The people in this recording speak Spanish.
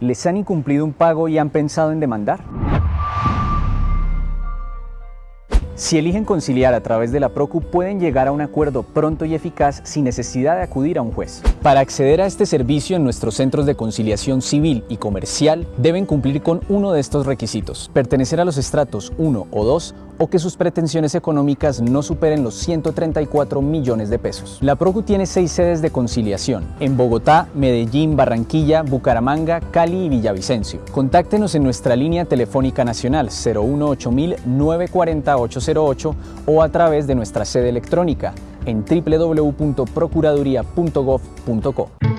¿Les han incumplido un pago y han pensado en demandar? Si eligen conciliar a través de la PROCU, pueden llegar a un acuerdo pronto y eficaz sin necesidad de acudir a un juez. Para acceder a este servicio en nuestros centros de conciliación civil y comercial, deben cumplir con uno de estos requisitos, pertenecer a los estratos 1 o 2 o que sus pretensiones económicas no superen los 134 millones de pesos. La PROCU tiene seis sedes de conciliación, en Bogotá, Medellín, Barranquilla, Bucaramanga, Cali y Villavicencio. Contáctenos en nuestra línea telefónica nacional 018 94808 o a través de nuestra sede electrónica en www.procuraduría.gov.co.